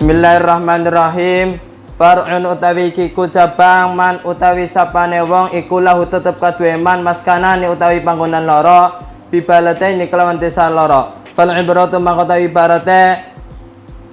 Bismillahirrahmanirrahim. Far'un utawi kiku cabang man utawi sapane wong iku lahu tetep kaduwe man maskanane utawi panggonan loro bibalate ini kelawan desa loro. Fal ibratu mangkotawi barate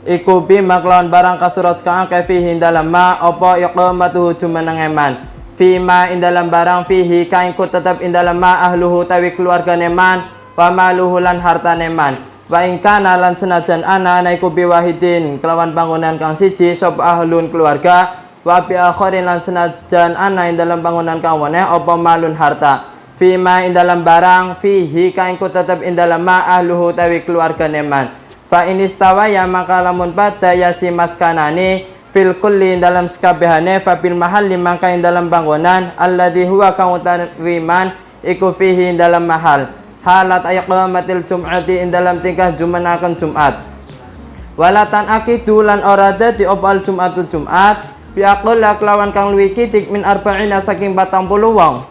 iku bi maklawan barang kasurat kang akeh dalam ma apa iqamatuhu jumeneng eman fima indalam barang fihi kain ku tetep indalam ma ahluhu tawi keluargane man wa maluhu lan hartane man wa ing kana lan senajan ana ana iku biwahidin kelawan bangunan kang siji sop ahlun keluarga wa bi akharin lan senajan ana ing dalam bangunan kang weneh apa malun harta. Fima indalam barang fihi kain tetep indalam ma ahluhu tawi keluargane man. Fa inistawa ya maka lamun pada ya si maskanani fil kulli dalam sekabehane fa bil mahalli maka ing dalam bangunan alladhi huwa kang utawiman iku fihi dalam mahal halat ayqamatil jum'ati ing dalam tingkah jumanakan Jumat. Walatan akidu lan ora dadi opal Jumatu Jumat bi aqalla kelawan kang luwih kitik min arba'ina saking 40 wong.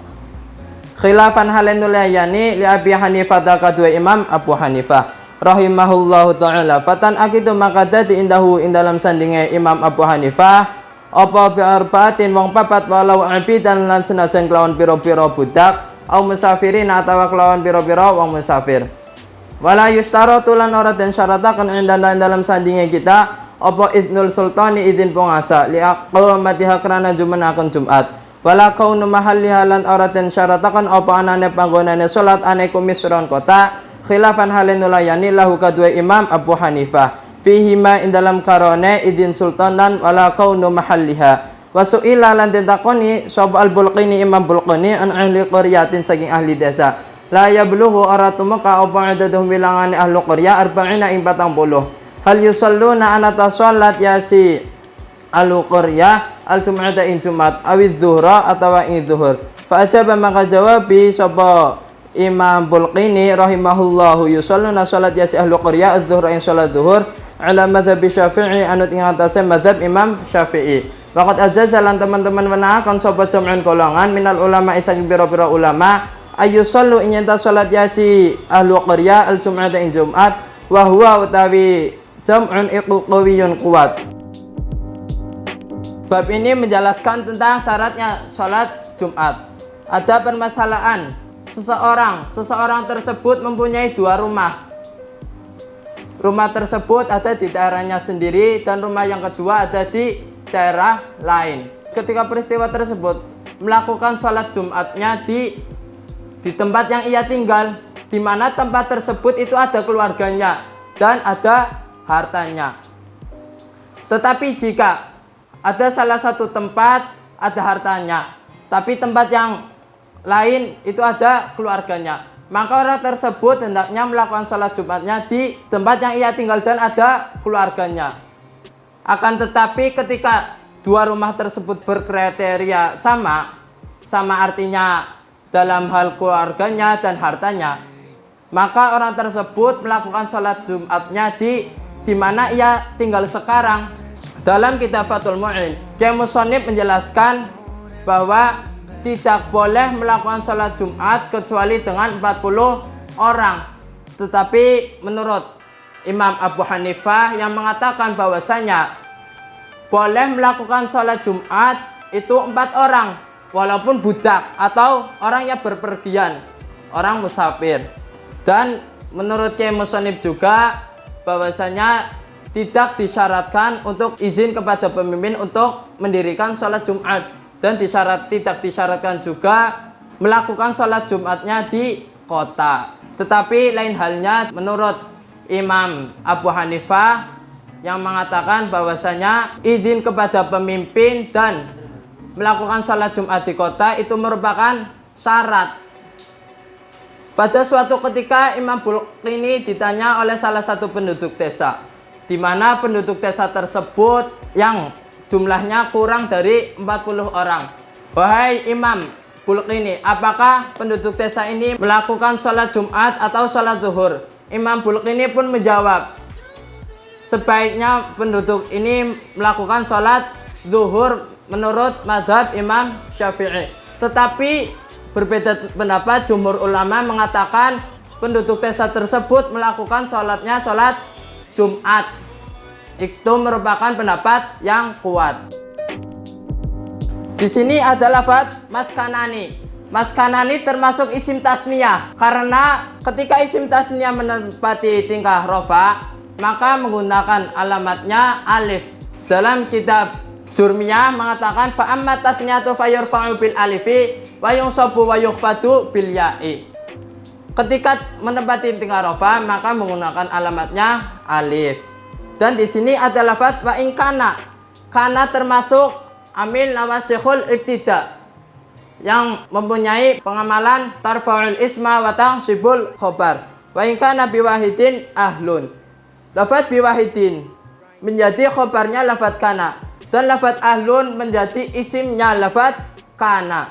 Khilafan halenulayani li Abi Hanifah kadua Imam Abu Hanifah rahimahullahu taala. Fatan akitu maka dadi indahu ing dalam sandinge Imam Abu Hanifah apa bi arbaatin wong papat walau abidan lan senajan kelawan pira-pira budak au musafirin atawa kelawan pira-pira wong musafir. Wala yustaratu lan ora den syarataken ing dalam sandinge kita apa idnul sultani idin pengasa li aqamatiha krana jumenaken Jumat. Wala kaunu mahalliha lan ora den syarataken apa anane panggonane salat ane kumisron kota khilafan halin nulayani lahu kadua imam Abu Hanifah. Fihima in dalam karone idin sultanan wala kaunu mahalliha wasu'ila lan tentakoni sab al bulqini imam bulqini an ahli qaryatin saking ahli desa. La yablughu ora tumeka apa adaduhum bilangane ahli qarya arba'ina ing 40 hal yusalluna anata salat yasi ahli qarya al jum'ata ing jumat awid dhuhra atawa ing dhuhur fa ajaba maka jawabi sapa Imam Bulqini rahimahullahu yusalluna salat yasi ahlu qarya adz-zuhra in salat zuhur ala madhab Syafi'i anut ing atase madhab Imam Syafi'i. Waqat ajazalan teman-teman menakan sapa jam'un golongan minal ulama isang biro-biro ulama ayu sallu ing nyata salat yasi ahlu qarya al jum'ata ing Jumat wa huwa utawi jam'un iqu qawiyun kuat. Bab ini menjelaskan tentang syaratnya salat Jumat. Ada permasalahan seseorang seseorang tersebut mempunyai dua rumah rumah tersebut ada di daerahnya sendiri dan rumah yang kedua ada di daerah lain. Ketika peristiwa tersebut melakukan sholat jumatnya di di tempat yang ia tinggal di mana tempat tersebut itu ada keluarganya dan ada hartanya. Tetapi jika ada salah satu tempat ada hartanya tapi tempat yang lain itu ada keluarganya maka orang tersebut hendaknya melakukan sholat jumatnya di tempat yang ia tinggal dan ada keluarganya akan tetapi ketika dua rumah tersebut berkriteria sama sama artinya dalam hal keluarganya dan hartanya maka orang tersebut melakukan sholat jumatnya di di mana ia tinggal sekarang dalam kitab Fatul Mu'in Kiai Musonib menjelaskan bahwa tidak boleh melakukan sholat Jumat kecuali dengan 40 orang. Tetapi menurut Imam Abu Hanifah yang mengatakan bahwasanya boleh melakukan sholat Jumat itu empat orang walaupun budak atau orang yang berpergian orang musafir dan menurut Kiai Musonib juga bahwasanya tidak disyaratkan untuk izin kepada pemimpin untuk mendirikan sholat Jumat dan disyarat tidak disyaratkan juga melakukan sholat Jumatnya di kota. Tetapi lain halnya menurut Imam Abu Hanifah yang mengatakan bahwasanya izin kepada pemimpin dan melakukan sholat Jumat di kota itu merupakan syarat. Pada suatu ketika Imam ini ditanya oleh salah satu penduduk desa, di mana penduduk desa tersebut yang jumlahnya kurang dari 40 orang. Wahai Imam Bulqini, apakah penduduk desa ini melakukan sholat Jumat atau sholat zuhur? Imam Bulqini pun menjawab, sebaiknya penduduk ini melakukan sholat zuhur menurut madhab Imam Syafi'i. Tetapi berbeda pendapat jumhur ulama mengatakan penduduk desa tersebut melakukan sholatnya sholat Jumat itu merupakan pendapat yang kuat. Di sini ada lafaz maskanani. Maskanani termasuk isim tasniyah karena ketika isim tasniyah menempati tingkah rofa maka menggunakan alamatnya alif. Dalam kitab Jurmiyah mengatakan fa amma tasniyatu fayurfa'u bil alifi wa yunsabu wa yukhfatu bil ya'i. Ketika menempati tingkah rofa maka menggunakan alamatnya alif. Dan di sini ada lafaz wa in kana. Kana termasuk amil nawasikhul ibtida yang mempunyai pengamalan tarfa'ul isma wa tansibul khobar. Wa in kana biwahidin ahlun. Lafat biwahidin menjadi khobarnya lafat kana. Dan lafat ahlun menjadi isimnya lafat kana.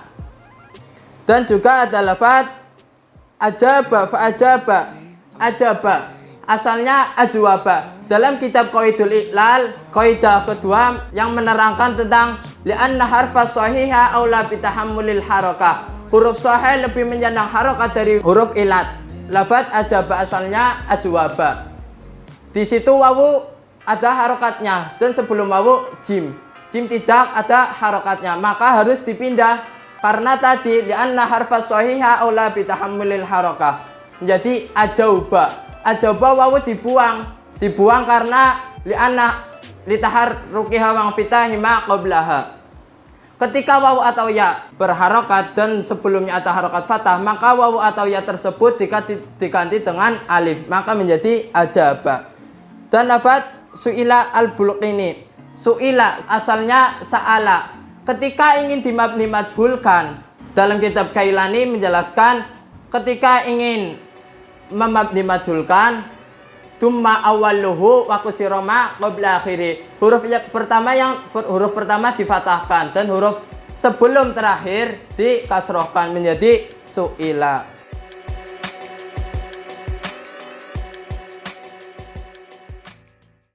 Dan juga ada lafat ajaba fa ajaba ajaba. Asalnya ajwaba. Dalam kitab Qaidul Iqlal kaidah kedua yang menerangkan tentang li'anna harfa sahiha aula bitahammulil harakah huruf sahih lebih menyandang harokat dari huruf ilat. Lafat ajaba asalnya ajwaba. Di situ wawu ada harokatnya dan sebelum wawu jim. Jim tidak ada harokatnya maka harus dipindah. Karena tadi li'anna harfa sahiha aula bitahammulil harakah menjadi ajauba. Ajauba wawu dibuang. Dibuang karena li'anna litahar rukiha wang fitahima qoblaha Ketika wawu atau ya berharokat dan sebelumnya ada harokat fathah, maka wawu atau ya tersebut diganti, diganti dengan alif, maka menjadi ajaba. Dan lafat su'ila al ini Su'ila asalnya sa'ala. Ketika ingin dimabni majhulkan, dalam kitab Kailani menjelaskan ketika ingin memabni majhulkan Tumma awalluhu wa kusiroma qabla akhiri. Huruf yang pertama yang huruf pertama difatahkan dan huruf sebelum terakhir dikasrohkan menjadi su'ila.